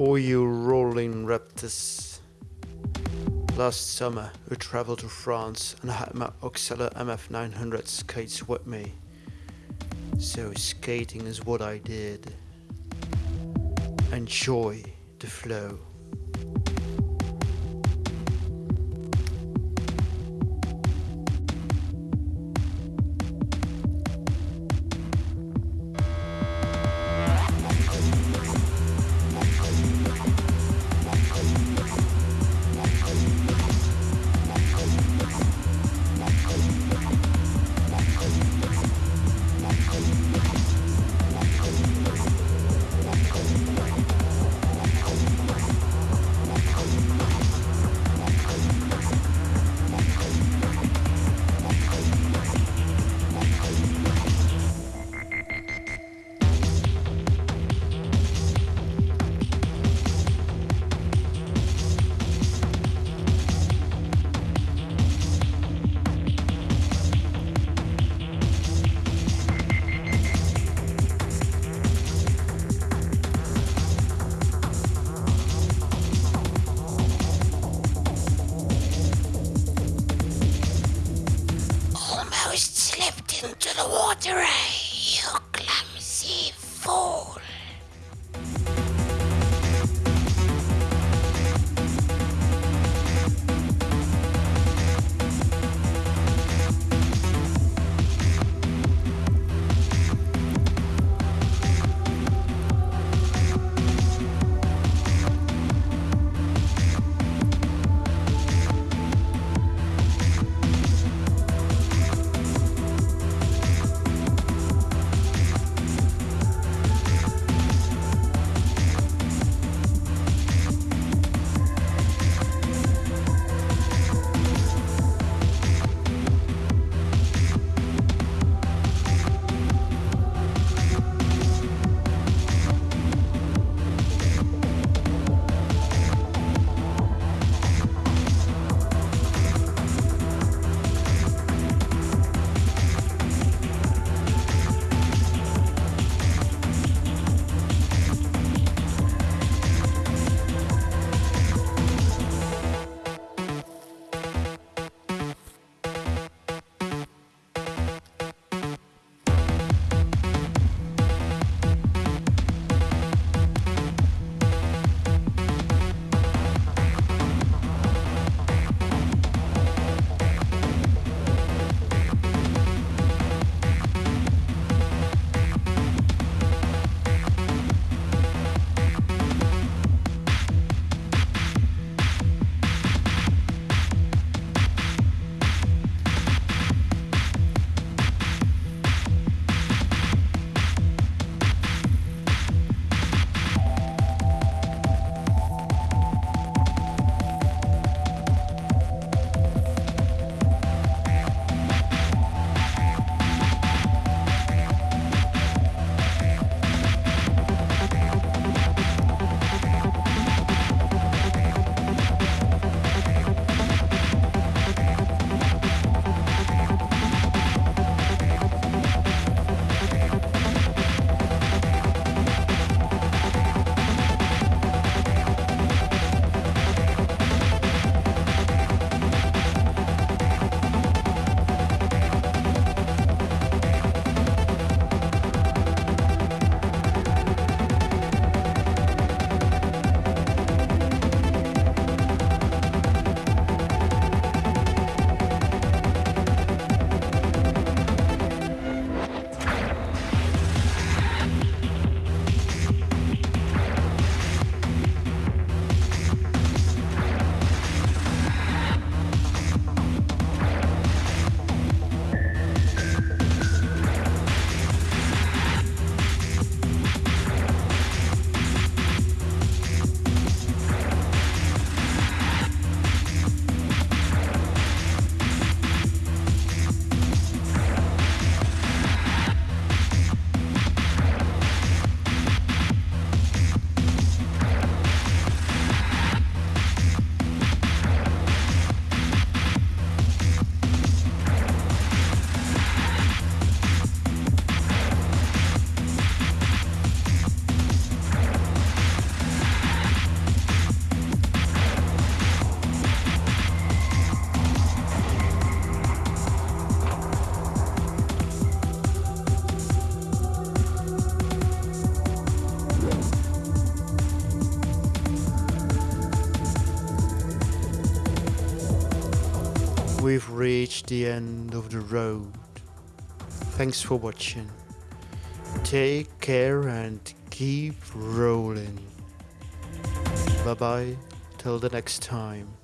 Oh, you rolling raptors. Last summer, we traveled to France and I had my Oxelo MF900 skates with me. So skating is what I did. Enjoy the flow. almost slipped into the water, eh? You clumsy fool. We've reached the end of the road. Thanks for watching. Take care and keep rolling. Bye bye, till the next time.